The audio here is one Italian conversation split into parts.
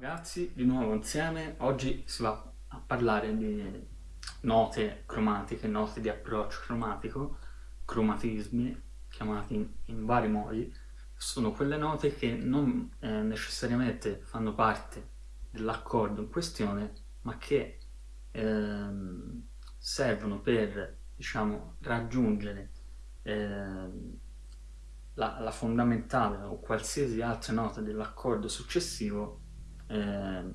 ragazzi, di nuovo insieme. Oggi si va a parlare di note cromatiche, note di approccio cromatico, cromatismi, chiamati in, vari modi. Sono quelle note che non eh, necessariamente fanno parte dell'accordo in questione, ma che ehm, servono per, diciamo, raggiungere ehm, la, la fondamentale o qualsiasi altra nota dell'accordo successivo eh,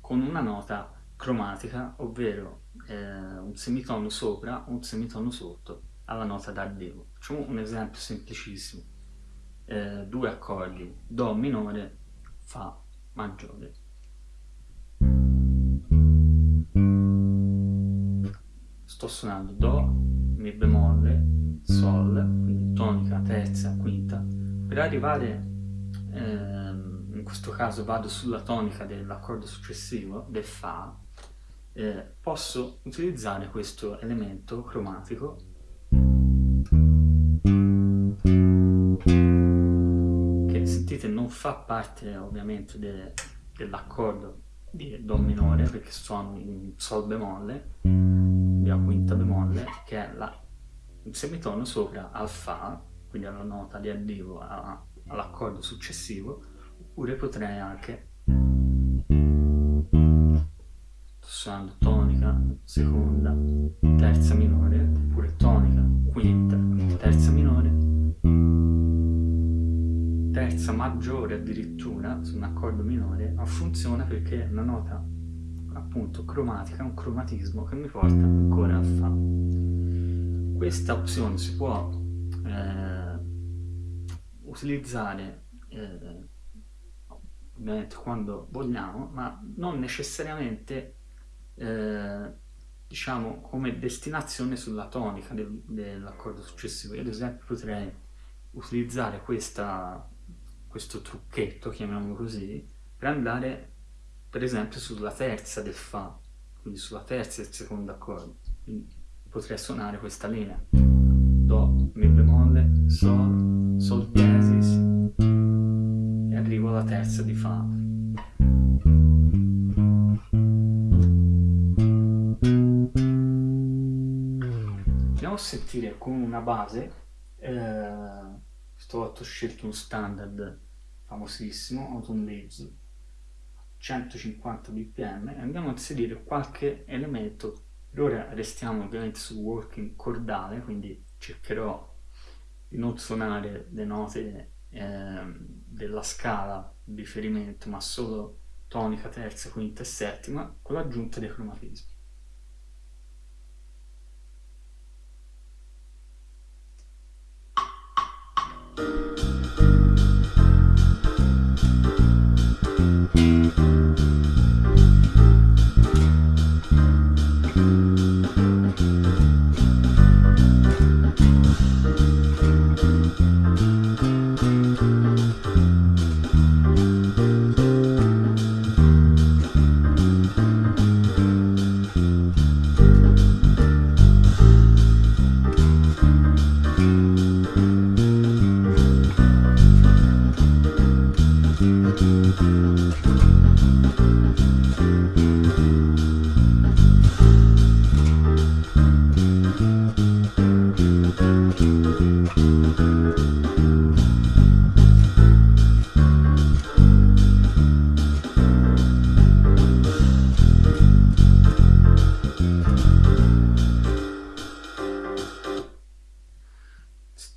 con una nota cromatica, ovvero eh, un semitono sopra o un semitono sotto alla nota d'arrivo. Facciamo un esempio semplicissimo. Eh, due accordi, Do minore, Fa maggiore. Sto suonando Do, Mi bemolle, Sol, quindi tonica, terza, quinta. Per arrivare ehm, in questo caso vado sulla tonica dell'accordo successivo, del Fa, eh, posso utilizzare questo elemento cromatico. Che sentite non fa parte ovviamente de, dell'accordo di Do minore perché suono in Sol bemolle, via quinta bemolle, che è la, il semitono sopra al Fa, quindi alla nota di arrivo all'accordo successivo, oppure potrei anche suonando tonica, seconda, terza minore, oppure tonica, quinta, terza minore, terza maggiore addirittura su un accordo minore, ma funziona perché è una nota appunto cromatica, un cromatismo che mi porta ancora a Fa. Questa opzione si può eh, utilizzare eh, ovviamente quando vogliamo, ma non necessariamente eh, diciamo come destinazione sulla tonica del, dell'accordo successivo. Io ad esempio potrei utilizzare questa, questo trucchetto, chiamiamolo così, per andare per esempio sulla terza del Fa, quindi sulla terza del secondo accordo. Quindi potrei suonare questa linea. Do, Mi bemolle, Sol, Sol terza di Fa. Andiamo a sentire con una base, eh, stavolta ho scelto un standard famosissimo, Autumn Leaves, 150 bpm e andiamo a inserire qualche elemento per ora restiamo ovviamente sul working cordale quindi cercherò di non suonare le note eh, della scala di riferimento, ma solo tonica, terza, quinta e settima, con l'aggiunta dei cromatismi.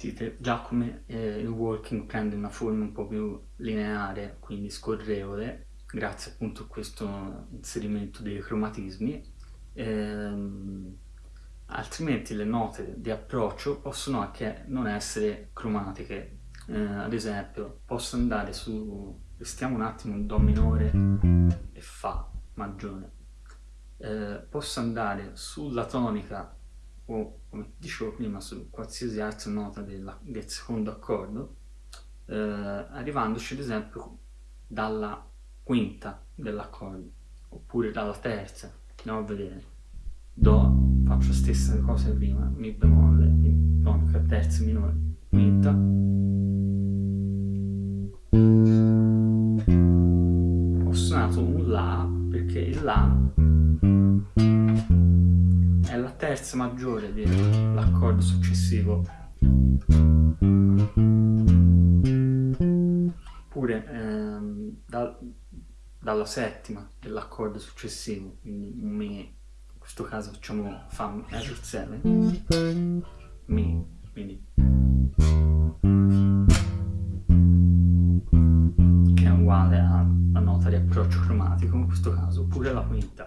Sentite già come walking prende una forma un po' più lineare, quindi scorrevole, grazie appunto a questo inserimento dei cromatismi. Ehm, altrimenti le note di approccio possono anche non essere cromatiche. Eh, ad esempio, posso andare su, restiamo un attimo in Do minore e Fa maggiore. Eh, posso andare sulla tonica o come dicevo prima su qualsiasi altra nota della, del secondo accordo eh, arrivandoci ad esempio dalla quinta dell'accordo oppure dalla terza andiamo a vedere. Do faccio la stessa cosa prima mi bemolle tonica terza minore quinta. Ho suonato un La perché il La è la terza maggiore dell'accordo successivo dalla settima dell'accordo successivo quindi Mi in questo caso facciamo Fa major 7 Mi quindi. Che è uguale alla nota di approccio cromatico in questo caso oppure la quinta.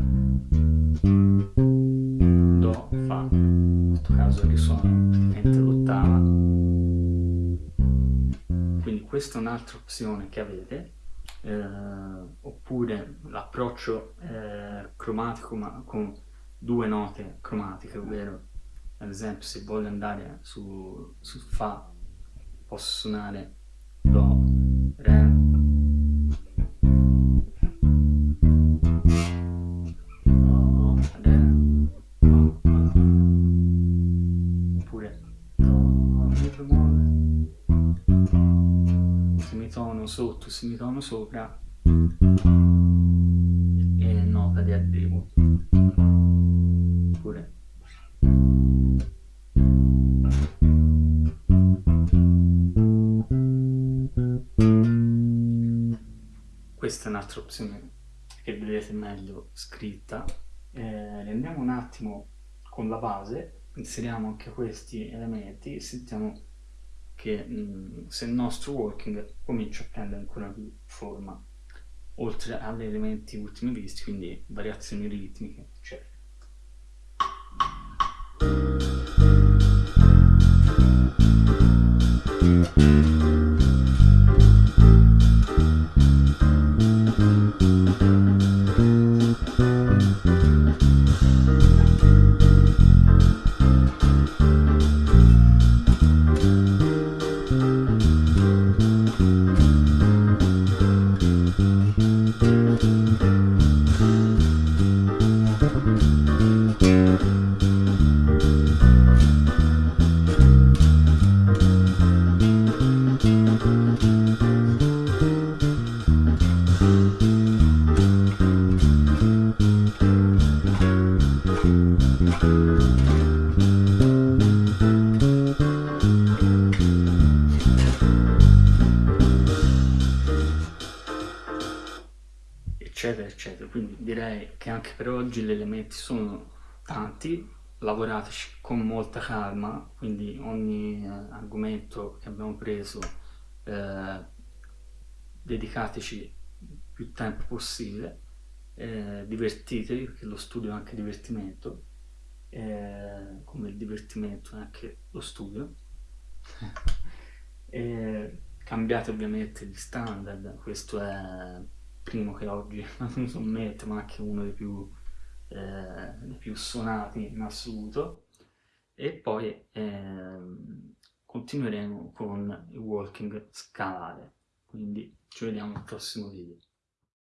Do, Fa. In questo caso risuona praticamente l'ottava. Quindi questa è un'altra opzione che avete oppure l'approccio eh, cromatico ma con due note cromatiche ovvero ad esempio se voglio andare su, su Fa posso suonare Do, Re, sotto, semitono sopra e nota di arrivo. Oppure questa è un'altra opzione che vedete meglio scritta. Eh, rendiamo un attimo con la base inseriamo anche questi elementi e sentiamo che mh, se il nostro working comincia a prendere ancora più forma oltre agli elementi ultimi visti quindi variazioni ritmiche eccetera eccetera eccetera. Quindi direi che anche per oggi gli elementi sono tanti lavorateci con molta calma quindi ogni eh, argomento che abbiamo preso eh, dedicateci più tempo possibile eh, divertitevi perché lo studio è anche divertimento eh, come il divertimento è anche lo studio. Cambiate ovviamente gli standard questo è primo che oggi non sommette ma anche uno dei più, eh, dei più suonati in assoluto. E poi eh, continueremo con il walking scalare. Quindi ci vediamo al prossimo video